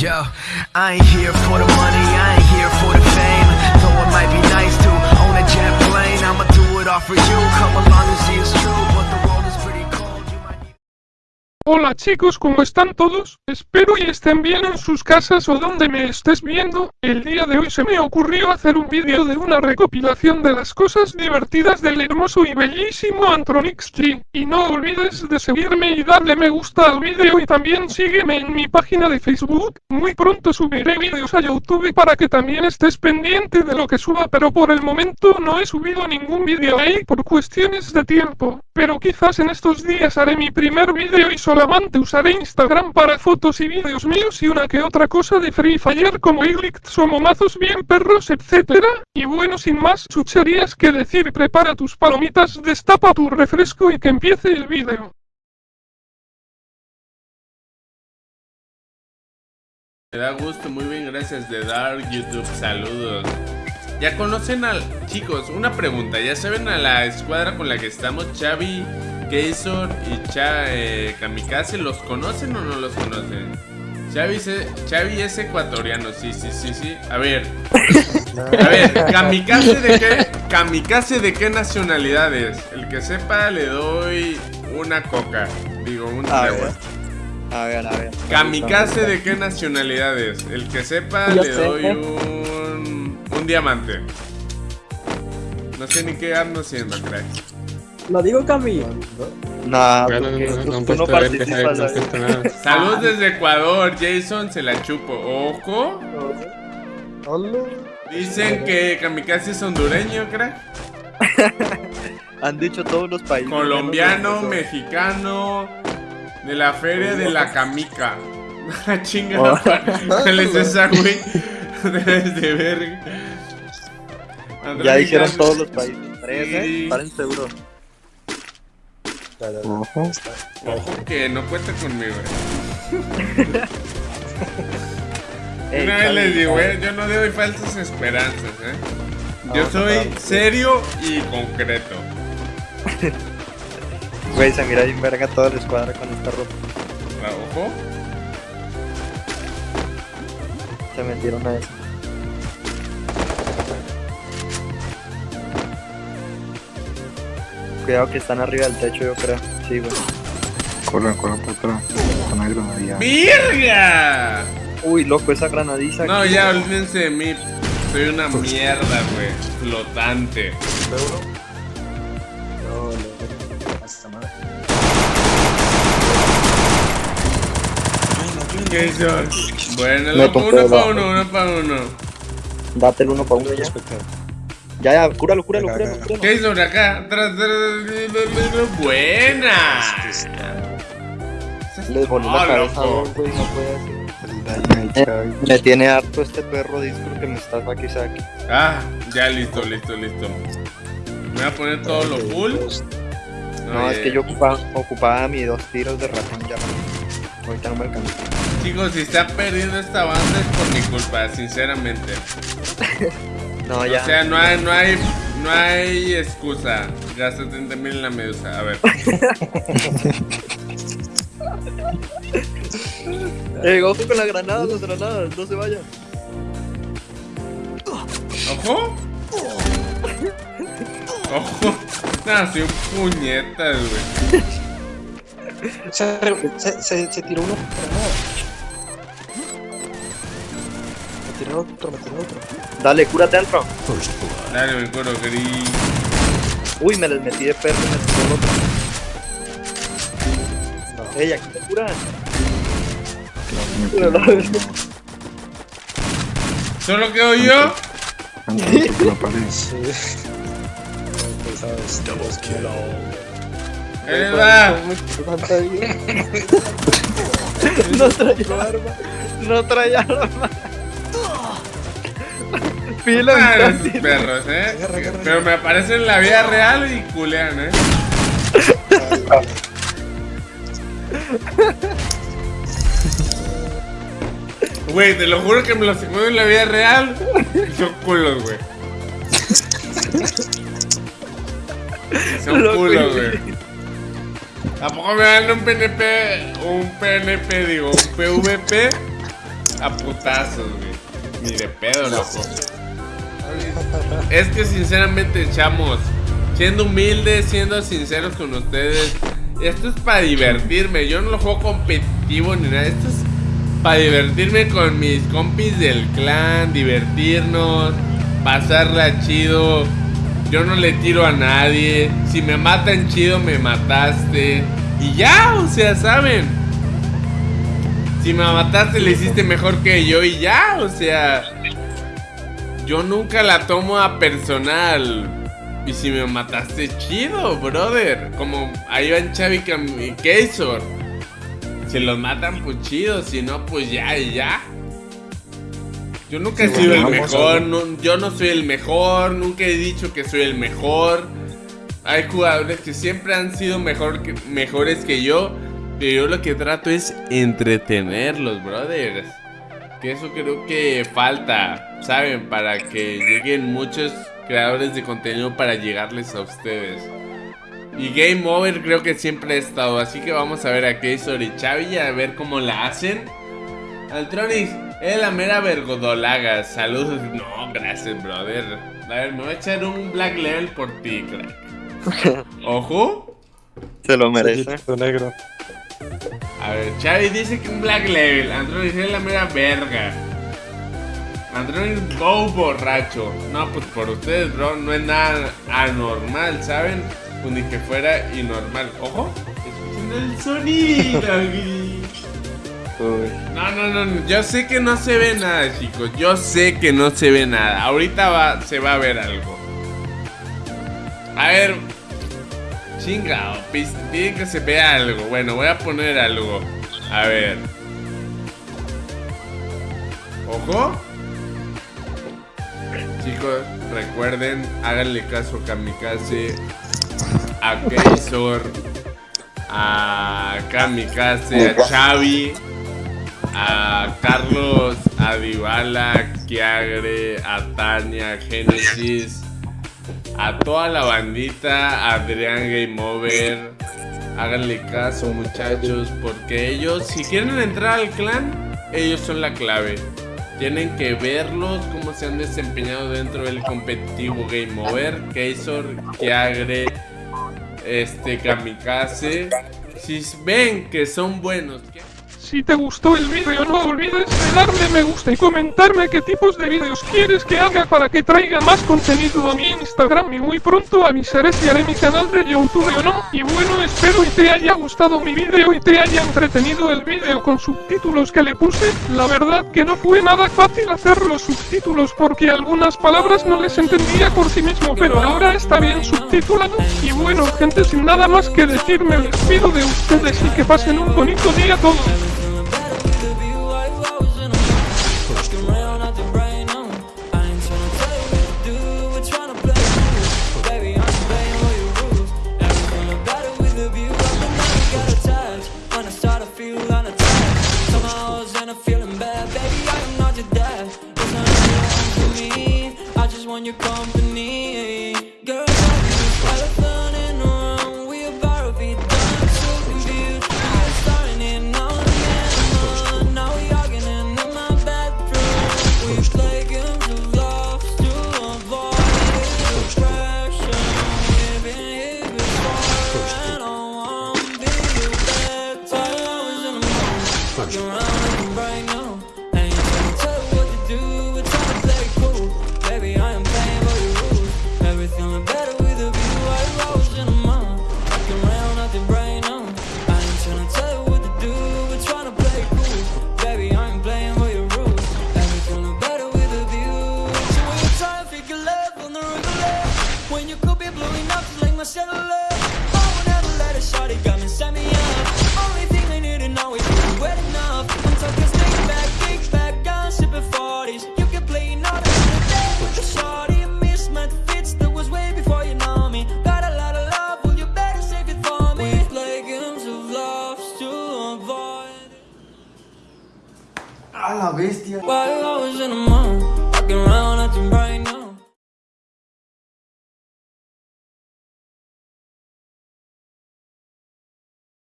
Yo, I ain't here for the money, I ain't here for the fame. Though it might be nice to own a jet plane, I'ma do it all for you. Come along and see it's true, Hola chicos, ¿cómo están todos? Espero y estén bien en sus casas o donde me estés viendo. El día de hoy se me ocurrió hacer un vídeo de una recopilación de las cosas divertidas del hermoso y bellísimo Antronix G. Y no olvides de seguirme y darle me gusta al vídeo y también sígueme en mi página de Facebook. Muy pronto subiré vídeos a YouTube para que también estés pendiente de lo que suba, pero por el momento no he subido ningún vídeo ahí por cuestiones de tiempo. Pero quizás en estos días haré mi primer vídeo y solamente usaré Instagram para fotos y vídeos míos y una que otra cosa de Free Fire como Iglix o momazos bien perros, etc. Y bueno, sin más chucherías que decir, prepara tus palomitas, destapa tu refresco y que empiece el vídeo. Me da gusto, muy bien, gracias de Dark YouTube, saludos. Ya conocen al... Chicos, una pregunta, ¿ya saben a la escuadra con la que estamos? Xavi, Keysor y Cha, eh, Kamikaze, ¿los conocen o no los conocen? Xavi, se- Xavi es ecuatoriano, sí, sí, sí, sí. A ver, a ver, Kamikaze de qué, Kamikaze de qué nacionalidad es? El que sepa le doy una coca, digo, un agua. A ver, a ver. Kamikaze de qué nacionalidad es? El que sepa Yo le sé. doy un, un diamante. No sé ni qué ando haciendo, crack. Lo digo Cami. No, no, no tú no puesto a ver, deja ver, participas. no han ¿sabes? puesto nada. Saludos desde Ecuador, Jason se la chupo. Ojo. Dicen que Kamikaze es hondureño, crack. Han dicho todos los países. Colombiano, mexicano, de la feria de la Camica. La chinga, Oh. ¿cuál es esa, güey? Debes de ver. Ya dijeron todos los países. Tres, Sí. ¿eh? Paren seguro. Ojo. Ojo que no cuenta conmigo, eh. Una vez les digo, eh, yo no doy falsas esperanzas, eh. Yo soy serio y concreto. Güey, se mira bien verga toda la escuadra con esta ropa. Ah, Ojo. Se metieron a eso. Cuidado que están arriba del techo, yo creo. Sí, güey. Corran, corran por atrás. El granadilla. ¡Virga! Uy, loco, esa granadiza. No, aquí. ya olvídense de mí. Soy una mierda, güey. Flotante. ¿Qué hizo? Bueno, tocó uno para uno, uno para uno. Date el uno para uno ya. Ya, ya, cúralo, cúralo, cúralo, cúralo. ¿Qué hizo acá? Buena. Les voló la Ah, cabeza, güey, no puede hacer. Me tiene harto este perro disco que me está aquí saque. Ah, ya listo, listo, listo. Me voy a poner todo lo full. No, Oye, es que yo ocupaba, ocupaba mis dos tiros de ratón ya. Ahorita no me alcanza. Chicos, si está perdiendo esta banda es por mi culpa, sinceramente. No, ya. O sea, no hay, no hay, no hay excusa. Gasté 30 mil en la medusa. A ver. Eh, ojo con la granada, las granadas, no se vayan. ¿Ojo? Ojo. Nah, soy un puñetas, güey. Se, se, se, se tiró uno. Me tiró otro, me tiró otro. Dale, cúrate, Antro. Dale, me curo, gris. Uy, me les metí de perro y me tiró el otro. Ey, aquí te curan. Claro, me pegó. ¿Solo quedo yo? Antes de la pared. Ahí va. No traía arma. No traía arma. Pila, esos perros, eh. Pero me aparecen en la vida real y culean, eh. Güey, te lo juro que me los encuentro en la vida real y son culos, güey. Son Loco, culos, güey. güey. ¿A poco me dan un PNP, un PNP, digo, un PVP a putazos, güey. Ni de pedo, loco. Es que sinceramente, chamos, siendo humildes, siendo sinceros con ustedes, esto es para divertirme. Yo no lo juego competitivo ni nada. Esto es para divertirme con mis compis del clan, divertirnos, pasarla chido. Yo no le tiro a nadie. Si me matan chido, me mataste. Y ya, o sea, ¿saben? Si me mataste, le hiciste mejor que yo y ya, o sea... Yo nunca la tomo a personal. Y si me mataste, chido, brother. Como ahí van Chavi y Keisor. Si los matan, pues chido. Si no, pues ya y ya. Yo nunca he Sí, sido el bueno, mejor. no- yo no soy el mejor. Nunca he dicho que soy el mejor. Hay jugadores que siempre han sido mejor que- mejores que yo. Pero yo lo que trato es entretenerlos, brothers. Que eso creo que falta, ¿saben? Para que lleguen muchos creadores de contenido para llegarles a ustedes. Y Game Over creo que siempre ha estado. Así que vamos a ver a Keisor y Chavi a ver cómo la hacen. Altronix, es la mera vergodolaga. Saludos. No, gracias, brother. A ver, me voy a echar un Black Level por ti, crack. Ojo. Se lo merece. Negro. A ver, Chavi dice que un Black Level. Android es la mera verga. Android Go borracho. No, pues por ustedes, bro, no es nada anormal, ¿saben? Pues ni que fuera inormal. Ojo, escuchen el sonido. no, no, no, yo sé que no se ve nada, chicos. Yo sé que no se ve nada. Ahorita va, se va a ver algo. A ver. Chingado, pis- pide que se vea algo. Bueno, voy a poner algo. A ver. Ojo. Chicos, recuerden, háganle caso a Kamikaze, a Keisor, a Kamikaze, a Xavi, a Carlos, a Dybala, Kiagre, a Tania, Genesis, a toda la bandita, Adrián Game Over. Háganle caso, muchachos, porque ellos, si quieren entrar al clan, ellos son la clave. Tienen que verlos cómo se han desempeñado dentro del competitivo Game Over. Keisor, Kiagre, este Kamikaze. Si ven que son buenos, que- Si te gustó el vídeo no olvides de darle me gusta y comentarme qué tipos de vídeos quieres que haga para que traiga más contenido a mi Instagram y muy pronto avisaré si haré mi canal de YouTube o no. Y bueno, espero y te haya gustado mi vídeo y te haya entretenido el vídeo con subtítulos que le puse. La verdad que no fue nada fácil hacer los subtítulos porque algunas palabras no les entendía por sí mismo, pero ahora está bien subtitulado. Y bueno, gente, sin nada más que decir, me despido de ustedes y que pasen un bonito día todos. Up. I would never let set me up. Only thing I need to know is you wet enough. Back, back, gun sipping 40s. You can play another day fits that was way before you know me. Got a lot of love, you better save it for me. Games of love to avoid. A la bestia.